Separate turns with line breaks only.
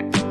you.